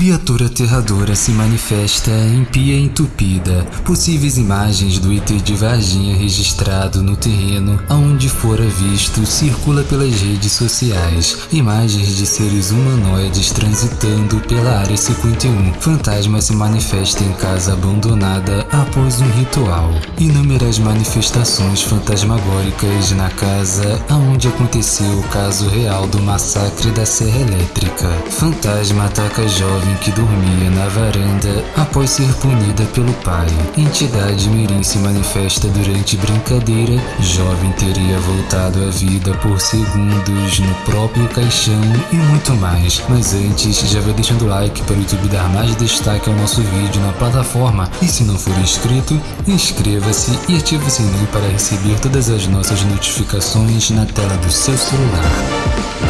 Criatura aterradora se manifesta em pia entupida. Possíveis imagens do ET de Varginha registrado no terreno aonde fora visto circula pelas redes sociais. Imagens de seres humanoides transitando pela área 51. Fantasma se manifesta em casa abandonada após um ritual. Inúmeras manifestações fantasmagóricas na casa aonde aconteceu o caso real do massacre da Serra Elétrica. Fantasma ataca jovem jovem que dormia na varanda após ser punida pelo pai. Entidade Mirim se manifesta durante brincadeira. Jovem teria voltado à vida por segundos no próprio caixão e muito mais. Mas antes, já vai deixando o like para o YouTube dar mais destaque ao nosso vídeo na plataforma. E se não for inscrito, inscreva-se e ative o sininho para receber todas as nossas notificações na tela do seu celular.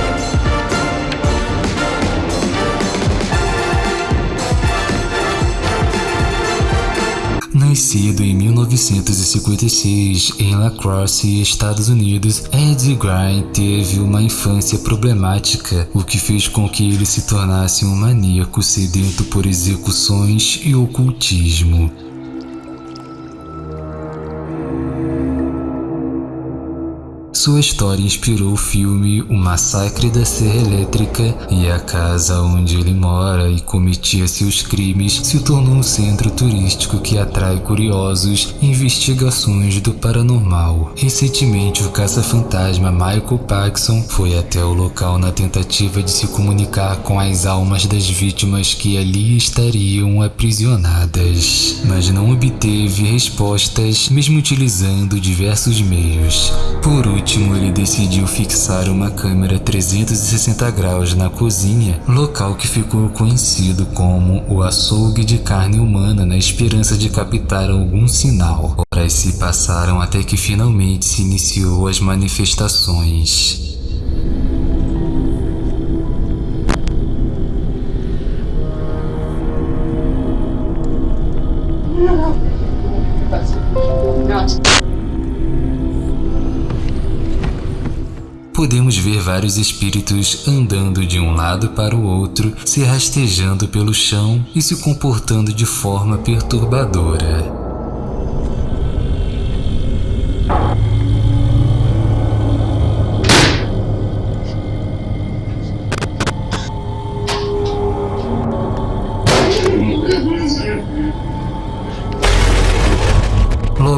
Nascido em 1956 em La Crosse, Estados Unidos, Ed Gein teve uma infância problemática, o que fez com que ele se tornasse um maníaco sedento por execuções e ocultismo. Sua história inspirou o filme O Massacre da Serra Elétrica e a casa onde ele mora e cometia seus crimes se tornou um centro turístico que atrai curiosos e investigações do paranormal. Recentemente, o caça-fantasma Michael Paxson foi até o local na tentativa de se comunicar com as almas das vítimas que ali estariam aprisionadas, mas não obteve respostas mesmo utilizando diversos meios. Por último, último, ele decidiu fixar uma câmera 360 graus na cozinha, local que ficou conhecido como o açougue de carne humana na esperança de captar algum sinal. Horas se passaram até que finalmente se iniciou as manifestações. Ver vários espíritos andando de um lado para o outro, se rastejando pelo chão e se comportando de forma perturbadora.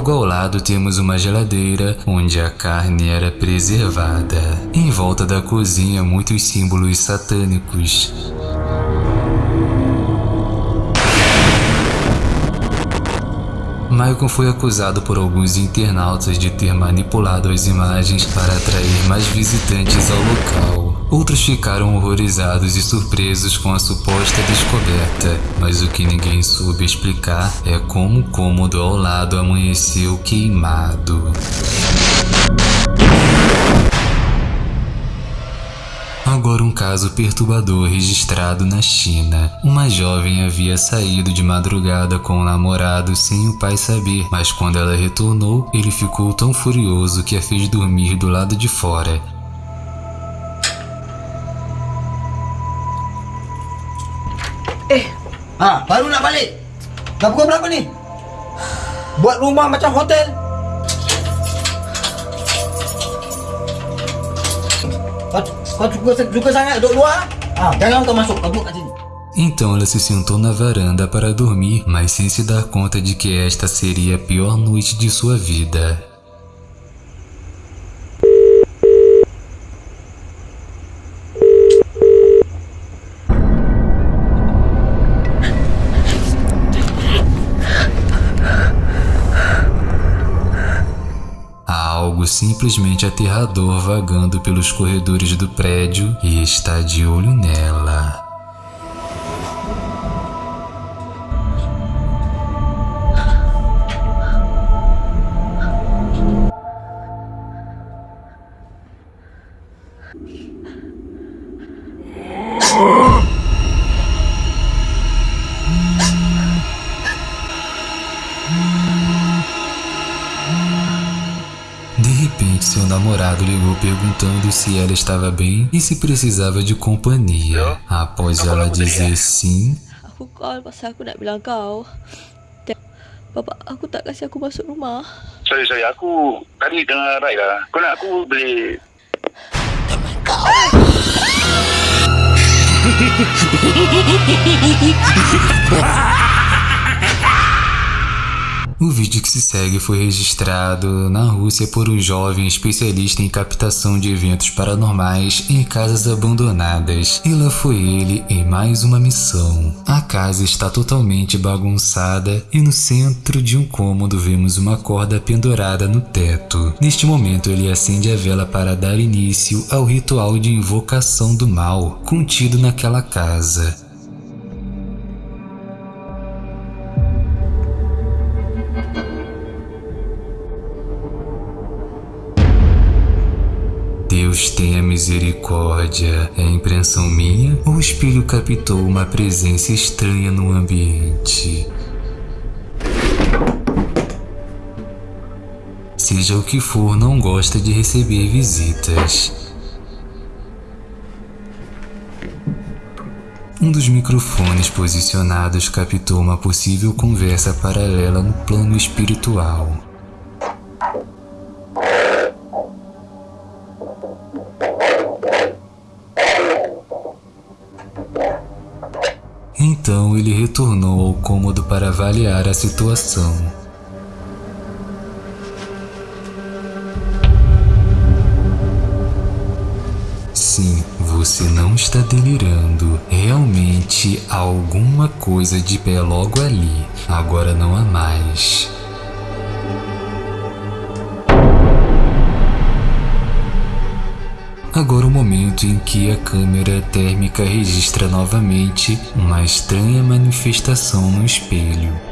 Logo ao lado temos uma geladeira onde a carne era preservada. Em volta da cozinha muitos símbolos satânicos. Michael foi acusado por alguns internautas de ter manipulado as imagens para atrair mais visitantes ao local. Outros ficaram horrorizados e surpresos com a suposta descoberta, mas o que ninguém soube explicar é como o cômodo ao lado amanheceu queimado. Agora um caso perturbador registrado na China. Uma jovem havia saído de madrugada com o namorado sem o pai saber, mas quando ela retornou, ele ficou tão furioso que a fez dormir do lado de fora. Eh, ha, baru nak balik. Dah pukul berapa ni? Buat rumah macam hotel. Kau, kau suka, suka sangat duduk luar? Ah, jangan kau masuk, kau duduk kat sini. Então ela se sentou na varanda para dormir, mas sem se dar conta de que esta seria a pior noite de sua vida. Simplesmente aterrador vagando pelos corredores do prédio e está de olho nela. repente, seu namorado ligou perguntando se ela estava bem e se precisava de companhia. Após ela dizer sim. Bapak aku tak aku masuk rumah. Sorry, sorry. Aku tadi dengar Rai lah. Kau nak aku beli... Kau! Ah! O vídeo que se segue foi registrado na Rússia por um jovem especialista em captação de eventos paranormais em casas abandonadas. E lá foi ele em mais uma missão. A casa está totalmente bagunçada e no centro de um cômodo vemos uma corda pendurada no teto. Neste momento ele acende a vela para dar início ao ritual de invocação do mal contido naquela casa. Misericórdia. É impressão minha ou o espelho captou uma presença estranha no ambiente? Seja o que for, não gosta de receber visitas. Um dos microfones posicionados captou uma possível conversa paralela no plano espiritual. Então ele retornou ao cômodo para avaliar a situação. Sim, você não está delirando. Realmente há alguma coisa de pé logo ali. Agora não há mais. Agora o momento em que a câmera térmica registra novamente uma estranha manifestação no espelho.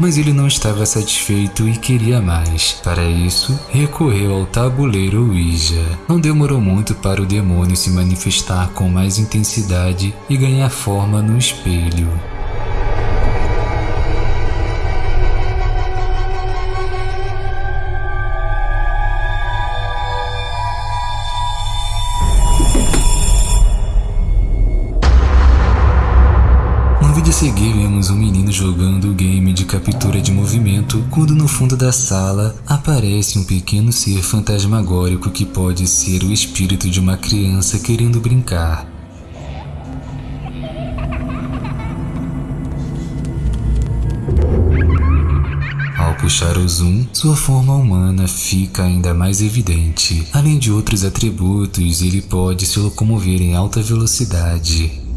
Mas ele não estava satisfeito e queria mais. Para isso, recorreu ao tabuleiro Ouija. Não demorou muito para o demônio se manifestar com mais intensidade e ganhar forma no espelho. No vídeo a seguir, vemos um menino jogando o game captura de movimento, quando no fundo da sala aparece um pequeno ser fantasmagórico que pode ser o espírito de uma criança querendo brincar. Ao puxar o zoom, sua forma humana fica ainda mais evidente. Além de outros atributos, ele pode se locomover em alta velocidade.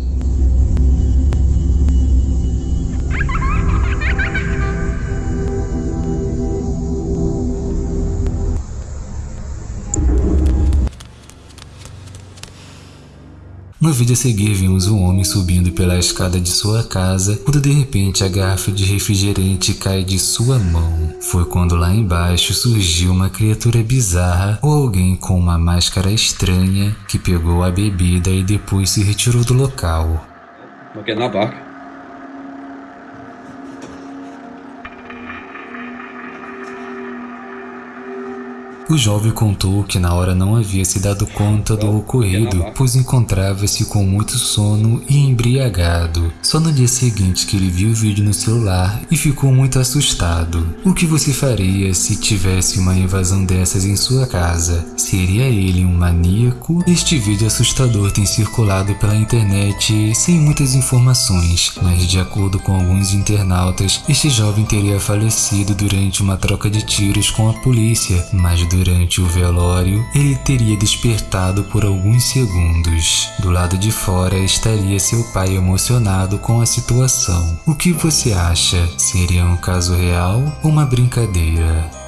No vídeo a seguir vimos um homem subindo pela escada de sua casa quando de repente a garrafa de refrigerante cai de sua mão. Foi quando lá embaixo surgiu uma criatura bizarra ou alguém com uma máscara estranha que pegou a bebida e depois se retirou do local. Makin apa? O jovem contou que na hora não havia se dado conta do ocorrido, pois encontrava-se com muito sono e embriagado. Só no dia seguinte que ele viu o vídeo no celular e ficou muito assustado. O que você faria se tivesse uma invasão dessas em sua casa? Seria ele um maníaco? Este vídeo assustador tem circulado pela internet sem muitas informações, mas de acordo com alguns internautas, este jovem teria falecido durante uma troca de tiros com a polícia, mas durante o velório, ele teria despertado por alguns segundos. Do lado de fora estaria seu pai emocionado com a situação. O que você acha? Seria um caso real ou uma brincadeira?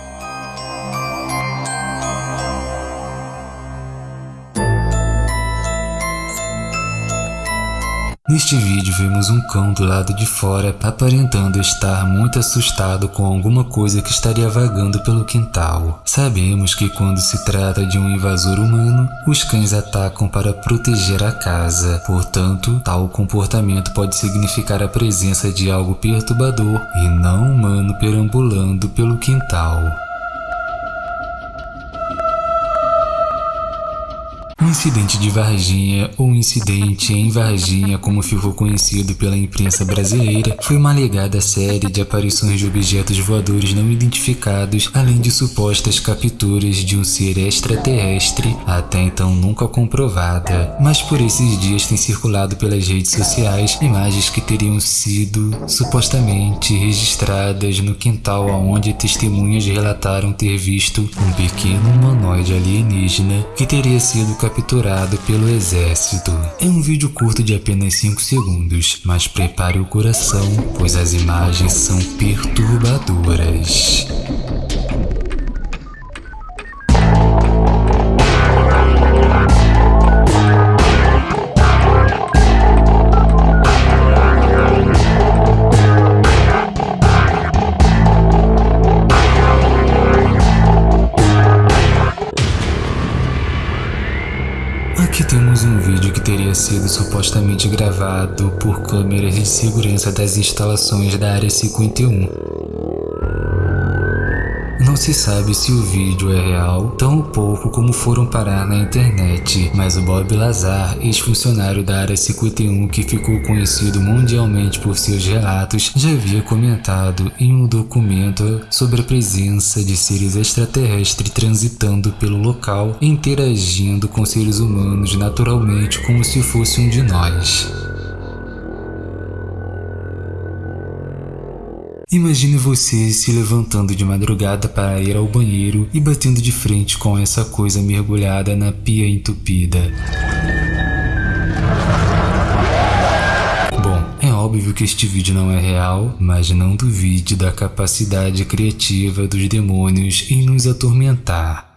Neste vídeo vemos um cão do lado de fora aparentando estar muito assustado com alguma coisa que estaria vagando pelo quintal. Sabemos que quando se trata de um invasor humano, os cães atacam para proteger a casa. Portanto, tal comportamento pode significar a presença de algo perturbador e não humano perambulando pelo quintal. Incidente de Varginha, ou incidente em Varginha, como ficou conhecido pela imprensa brasileira, foi uma alegada série de aparições de objetos voadores não identificados, além de supostas capturas de um ser extraterrestre, até então nunca comprovada. Mas por esses dias tem circulado pelas redes sociais imagens que teriam sido supostamente registradas no quintal onde testemunhas relataram ter visto um pequeno humanoide alienígena que teria sido capturado capturado pelo exército. É um vídeo curto de apenas 5 segundos, mas prepare o coração, pois as imagens são perturbadoras. Um vídeo que teria sido supostamente gravado por câmeras de segurança das instalações da Área 51. Não se sabe se o vídeo é real, tão pouco como foram parar na internet, mas o Bob Lazar, ex-funcionário da Área 51 que ficou conhecido mundialmente por seus relatos, já havia comentado em um documento sobre a presença de seres extraterrestres transitando pelo local, interagindo com seres humanos naturalmente como se fosse um de nós. Imagine você se levantando de madrugada para ir ao banheiro e batendo de frente com essa coisa mergulhada na pia entupida. Bom, é óbvio que este vídeo não é real, mas não duvide da capacidade criativa dos demônios em nos atormentar.